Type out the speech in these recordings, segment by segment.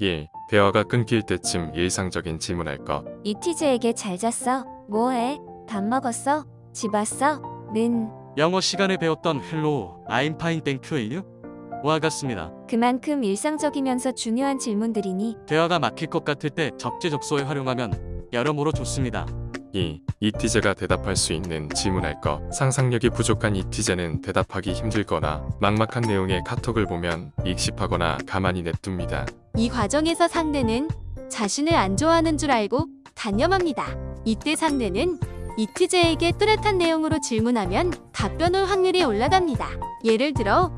1. 대화가 끊길 때쯤 일상적인 질문할 것. 잇티제에게 잘 잤어? 뭐해? 밥 먹었어? 집 왔어? 는 영어 시간에 배웠던 Hello, I'm fine, thank you. 와 같습니다. 그만큼 일상적이면서 중요한 질문들이니 대화가 막힐 것 같을 때 적재적소에 활용하면 여러모로 좋습니다. 2. 잇티제가 대답할 수 있는 질문할 것. 상상력이 부족한 잇티제는 대답하기 힘들거나 막막한 내용의 카톡을 보면 읽씹하거나 가만히 냅둡니다. 이 과정에서 상대는 자신을 안 좋아하는 줄 알고 단념합니다. 이때 상대는 이티제에게 뚜렷한 내용으로 질문하면 답변 올 확률이 올라갑니다. 예를 들어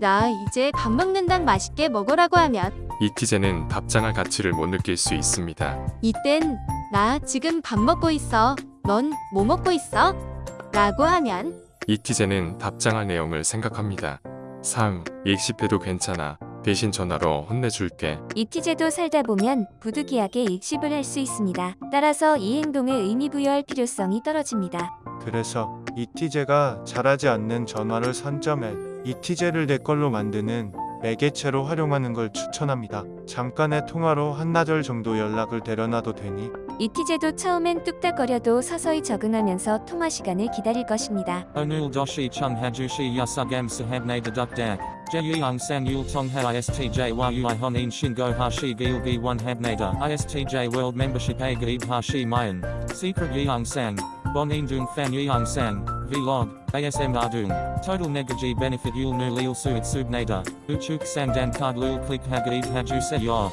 나 이제 밥 먹는당 맛있게 먹으라고 하면 이티제는 답장할 가치를 못 느낄 수 있습니다. 이땐 나 지금 밥 먹고 있어. 넌 뭐 먹고 있어? 라고 하면 이티제는 답장할 내용을 생각합니다. 3. 익십해도 괜찮아. 대신 전화로 혼내줄게. 이티제도 살다 보면 부득이하게 익십을 할 수 있습니다. 따라서 이 행동에 의미 부여할 필요성이 떨어집니다. 그래서 이티제가 잘하지 않는 전화를 선점해 이티제를 내 걸로 만드는 매개체로 활용하는 걸 추천합니다. 잠깐의 통화로 한나절 정도 연락을 데려놔도 되니 이티제도 처음엔 뚝딱거려도 서서히 적응하면서 통화 시간을 기다릴 것입니다. Onul doshi chung hajushi yasugam sahabne deduk dak. Jeyung sang yul tong ha istj yui honin shingo hashi gilgi one habnada. Istj a gaib hashi mayan. Secret indung fan yeung sang. Vlog. ASM ardung. Total negaji benefit sang dan card lul click hagaib haju se yor.